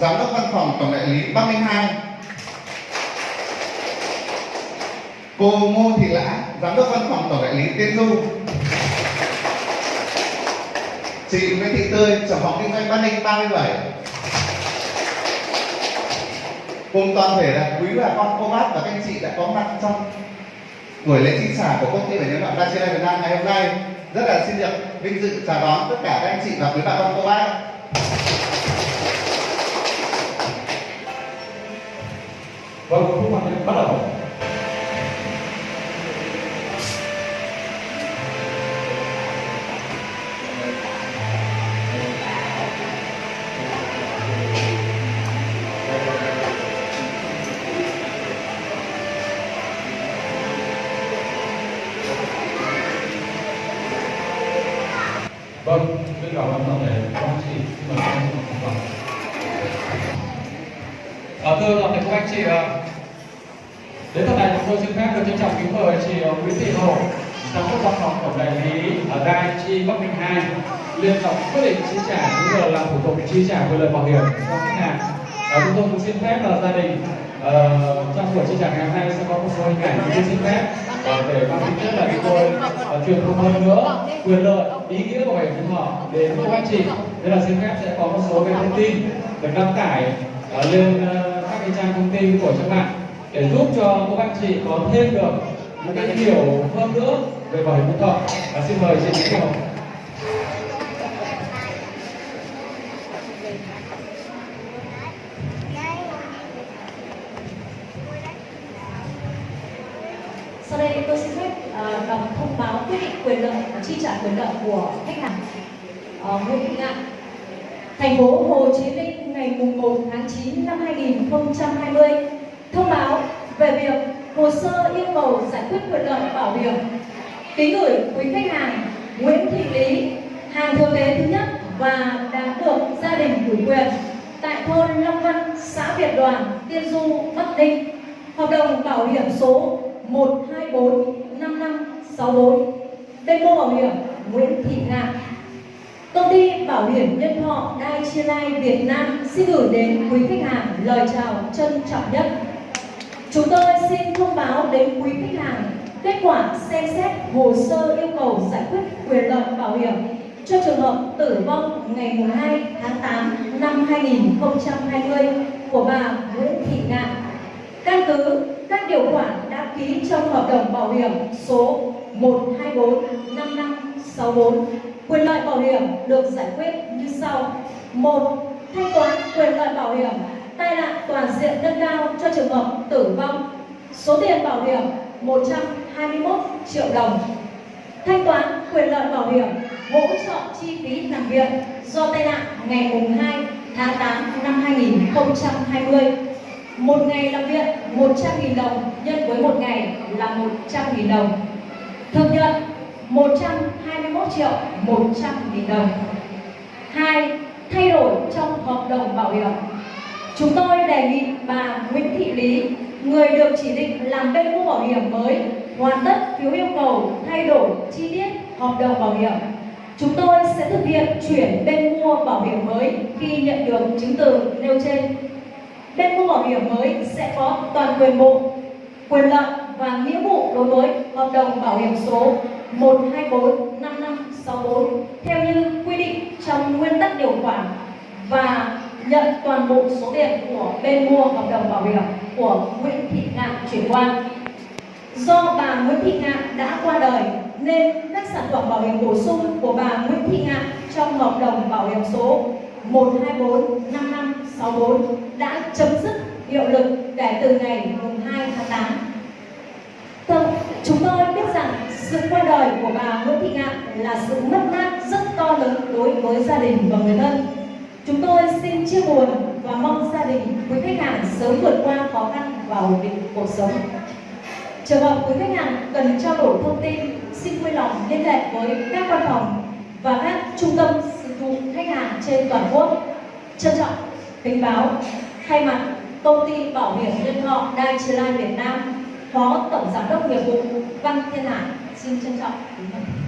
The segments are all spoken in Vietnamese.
giám đốc văn phòng tổng đại lý Bắc Ninh 2. Cô Ngô Thị Lã, giám đốc văn phòng tổng đại lý Tiên Du. Chị Nguyễn Thị Tươi, trưởng phòng kinh doanh Bắc Ninh 37. Cùng toàn thể là quý bà con cô bác và các anh chị đã có mặt trong buổi lễ chi trả của công ty về nhân đoạn Dacia Việt Nam ngày hôm nay rất là xin được vinh dự chào đón tất cả các anh chị và quý bà con cô bác Vâng, phút động bắt đầu. Vâng, xin cảm ơn toàn thể các chị. Xin mời các anh. Vâng. À, thưa toàn thể các anh chị, được trân trọng kính mời chị ờ, Nguyễn Thị Hồ, giám đốc văn phòng tổng đại lý ở Đài Chi Bắc Ninh 2 liên tục quyết định chi trả cũng như là làm thủ tục chi trả quyền lợi bảo hiểm cho khách hàng. À, chúng tôi cũng xin phép là gia đình uh, trong buổi chi trả ngày hôm nay sẽ có một số hình ảnh chúng tôi xin phép uh, để mang tính chất là chúng tôi uh, truyền thông hơn nữa quyền lợi ý nghĩa của bảo hiểm nhân thọ đến các anh chị. Thế là xin phép sẽ có một số cái thông tin được đăng tải uh, lên uh, các cái trang thông tin của các bạn để giúp cho các anh chị có thêm được một cái hiểu hơn nữa về bảo hiểm nhân thọ. Và xin mời chị Nguyễn Hồng. Sau đây tôi xin phép ờ, đọc thông báo quyết định quyền lợi và chi trả quyền lợi của khách hàng uh, Nguyễn Thị Ngạn. Thành phố Hồ Chí Minh ngày 1 tháng 9 năm 2020 thông báo về việc hồ sơ yêu cầu giải quyết quyền lợi bảo hiểm ký gửi quý khách hàng Nguyễn Thị Lý hàng thừa kế thứ nhất và đã được gia đình ủy quyền tại thôn Long Văn, xã Việt Đoàn, Tiên Du, Bắc Ninh. Hợp đồng bảo hiểm số 1245564 bên mua bảo hiểm Nguyễn Thị Ngạn Công ty Bảo hiểm Nhân thọ Dai Chi Lai Việt Nam xin gửi đến quý khách hàng lời chào trân trọng nhất. Chúng tôi xin thông báo đến quý khách hàng kết quả xem xét hồ sơ yêu cầu giải quyết quyền lợi bảo hiểm cho trường hợp tử vong ngày 2 tháng 8 năm 2020 của bà Nguyễn Thị Ngạn. Căn cứ các điều khoản đã ký trong hợp đồng bảo hiểm số 1245564 quyền lợi bảo hiểm được giải quyết như sau 1 thanh toán quyền lợi bảo hiểm tai nạn toàn diện nâng cao cho trường hợp tử vong số tiền bảo hiểm 121 triệu đồng thanh toán quyền lợi bảo hiểm hỗ trợ chi phí nằm viện do tai nạn ngày mùng 2 tháng 8 năm 2020 một ngày làm viện 100.000 đồng nhân với một ngày là 100.000 đồng thực nhận 121 triệu 100.000 đồng. Hai, thay đổi trong hợp đồng bảo hiểm. Chúng tôi đề nghị bà Nguyễn Thị Lý, người được chỉ định làm bên mua bảo hiểm mới, hoàn tất phiếu yêu cầu thay đổi chi tiết hợp đồng bảo hiểm. Chúng tôi sẽ thực hiện chuyển bên mua bảo hiểm mới khi nhận được chứng từ nêu trên. Bên mua bảo hiểm mới sẽ có toàn quyền bộ, quyền lợi và nghĩa vụ đối với hợp đồng bảo hiểm số 1245564 theo như quy định trong nguyên tắc điều khoản và nhận toàn bộ số tiền của bên mua hợp đồng bảo hiểm của Nguyễn Thị Ngạn chuyển qua. Do bà Nguyễn Thị Ngạn đã qua đời nên các sản phẩm bảo hiểm bổ sung của bà Nguyễn Thị Ngạn trong hợp đồng bảo hiểm số 1245564 đã chấm dứt hiệu lực kể từ ngày 2 tháng 8 Vâng, chúng tôi biết rằng sự qua đời của bà Nguyễn Thị Ngạn là sự mất mát rất to lớn đối với gia đình và người thân. Chúng tôi xin chia buồn và mong gia đình quý khách hàng sớm vượt qua khó khăn và ổn định cuộc sống. Trường hợp quý khách hàng cần trao đổi thông tin, xin vui lòng liên hệ với các văn phòng và các trung tâm dịch vụ khách hàng trên toàn quốc. Trân trọng kính báo thay mặt công ty bảo hiểm nhân thọ Đai Chi Lai Việt Nam, Phó Tổng Giám đốc nghiệp vụ Văn Thiên Hải xin trân trọng kính mời.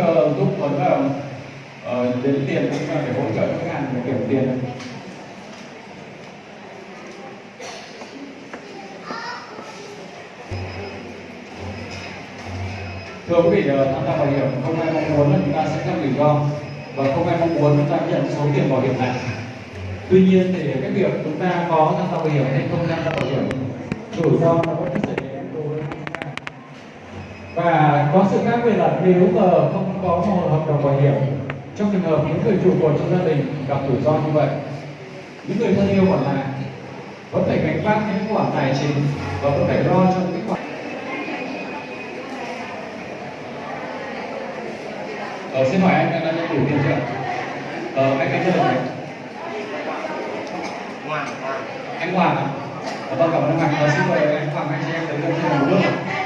Ờ, giúp Tuấn là uh, đến tiền cũng là để hỗ trợ khách hàng để kiểm tiền. Thưa quý vị ờ, tham gia bảo hiểm không ai mong muốn là chúng ta sẽ gặp rủi ro và không ai mong muốn chúng ta nhận số tiền bảo hiểm này. Tuy nhiên thì cái việc chúng ta có tham gia bảo hiểm hay không tham gia bảo hiểm rủi ro nó vẫn xảy đến đối với chúng ta và có sự khác biệt là nếu mà không có một hợp đồng bảo hiểm trong trường hợp những người trụ cột trong gia đình gặp rủi ro như vậy những người thân yêu còn lại vẫn phải gánh vác những khoản tài chính và vẫn phải lo cho những khoản ờ, xin hỏi anh anh đã nhận đủ tiền chưa ờ, anh anh gì Ngoan, ngoan. anh Hoàng Ờ, vâng cảm ơn anh Hoàng Ờ, xin mời anh Hoàng anh chị em tới thêm một bước ạ.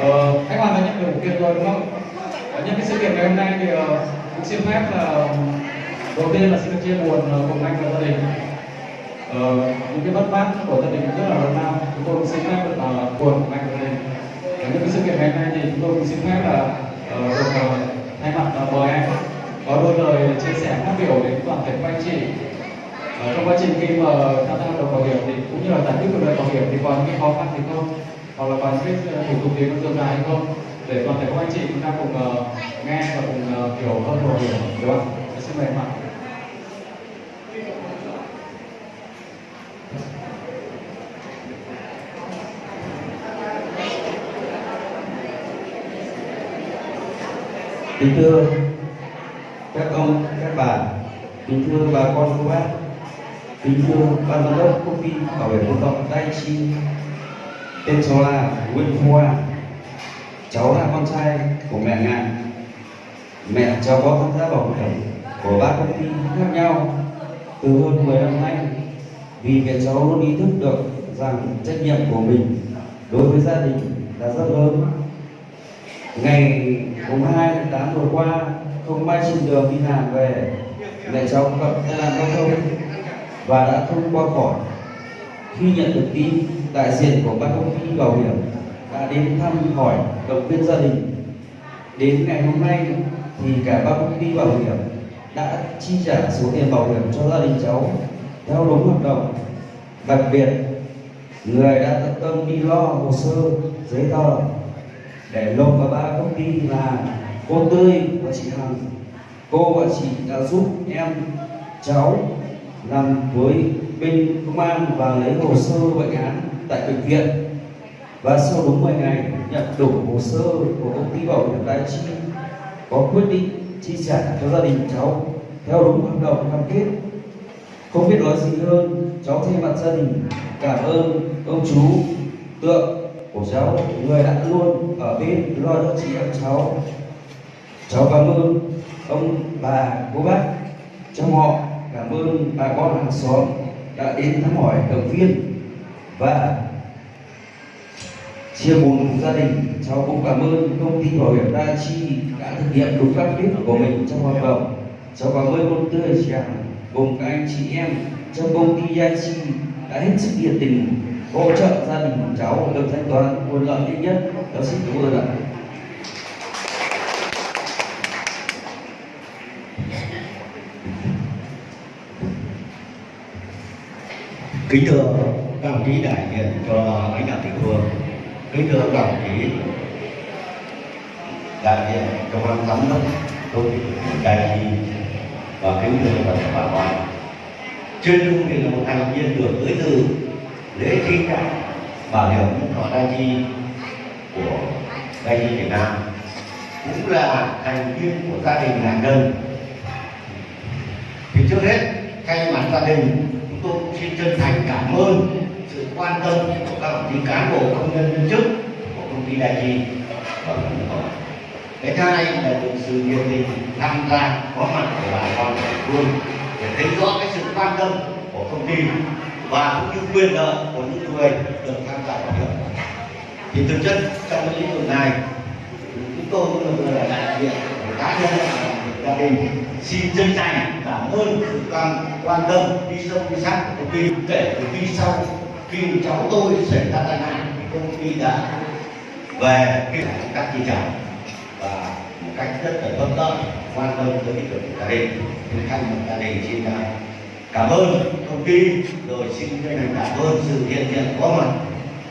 Ờ, anh Hoàng đã nhận được tiền rồi đúng không? Ờ, nhân cái sự kiện ngày hôm nay thì uh, cũng xin phép là đầu tiên là xin được chia buồn uh, cùng anh và gia đình. Ờ, những cái bất mát của gia đình rất là lớn lao. Chúng tôi cũng xin phép được uh, buồn cùng anh và gia đình. ở nhân cái sự kiện ngày hôm nay thì chúng tôi cũng xin phép là uh, được thay mặt uh, mời anh có đôi lời chia sẻ phát biểu đến toàn thể các anh chị Ờ, trong quá trình khi mà tham gia đầu đồng bảo hiểm thì cũng như là giải quyết quyền lợi bảo hiểm thì có những cái khó khăn gì không hoặc là bài những ờ, thủ tục tiếng nó dườm dài hay không để toàn thể các anh chị chúng ta cùng uh, nghe và cùng uh, hiểu hơn về hiểu đúng không? Xin mời em ạ. Kính thưa các ông, các bà, kính thưa bà con cô bác, kính thưa ban giám đốc công ty bảo hiểm công cộng Dai Chi, tên cháu là Nguyễn Hoa, cháu là con trai của mẹ Ngạn. Mẹ cháu có tham gia bảo hiểm của ba công ty khác nhau từ hơn 10 năm nay. Vì mẹ cháu luôn ý thức được rằng trách nhiệm của mình đối với gia đình là rất lớn. Ngày mùng 2 tháng 8 vừa qua không may trên đường đi làm về mẹ cháu gặp tai nạn giao thông và đã không qua khỏi khi nhận được tin, đại diện của ban công ty bảo hiểm đã đến thăm hỏi động viên gia đình. Đến ngày hôm nay thì cả ba công ty bảo hiểm đã chi trả số tiền bảo hiểm cho gia đình cháu theo đúng hợp đồng đặc biệt, người đã tận tâm đi lo hồ sơ, giấy tờ để lộc và ba công ty là cô tươi và chị hằng. Cô và chị đã giúp em, cháu làm với bên công an và lấy hồ sơ bệnh án tại bệnh viện. Và sau đúng 10 ngày nhận đủ hồ sơ của công ty bảo hiểm đại chi, có quyết định chi trả cho gia đình cháu theo đúng hợp đồng cam kết. Không biết nói gì hơn, cháu thay mặt gia đình cảm ơn ông chú, tượng của cháu, người đã luôn ở bên lo cho chị em cháu. Cháu cảm ơn ông bà, cô bác. Trong họ, cảm ơn bà con hàng xóm đã đến thăm hỏi động viên và chia buồn cùng gia đình. Cháu cũng cảm ơn công ty bảo hiểm đa chi đã thực hiện đúng cam kết của mình trong hoạt động. Cháu cảm ơn con tươi chị cùng các anh chị em trong công ty đa chi đã hết sức nhiệt tình hỗ trợ gia đình của cháu được thanh toán nguồn lợi nhanh nhất. Cháu xin cảm ơn ạ. Kính thưa các đồng chí đại diện cho lãnh đạo địa phương, kính thưa các đồng chí đại diện cho ban giám đốc, công ty đại diện và kính thưa toàn thể bà con. Trên lưng thì là một thành viên được tới từ lễ chi trả bảo hiểm nhân thọ đại chi của đại chi Việt Nam, cũng là thành viên của gia đình nạn nhân. Thì trước hết thay mặt gia đình chúng tôi cũng xin chân thành cảm ơn sự quan tâm của các đồng chí cán bộ, công nhân, viên chức, của công ty đại chi cái thứ hai là được sự nhiệt tình, tham gia, có mặt của bà con địa phương để thấy rõ cái sự quan tâm của công ty và cũng như quyền lợi của những người được tham gia bảo hiểm. Thì thực chất trong cái lĩnh vực này, chúng tôi cũng là đại diện của cá nhân gia đình, xin chân thành cảm ơn sự quan quan tâm, đi sâu, đi sát của công ty. Kể từ khi sau khi cháu tôi xảy ra tai nạn công ty đã về cái các chi trả. Và một cách rất là thuận lợi, quan tâm tới cái chuyện của gia đình thì thay mặt gia đình xin cảm ơn công ty. Rồi xin chân thành cảm ơn sự hiện diện có mặt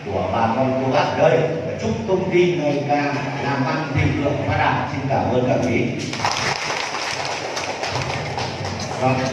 của bà con cô bác ở đây. Và chúc công ty ngày càng làm ăn thịnh vượng, phát đạt. Xin cảm ơn các quý Vâng.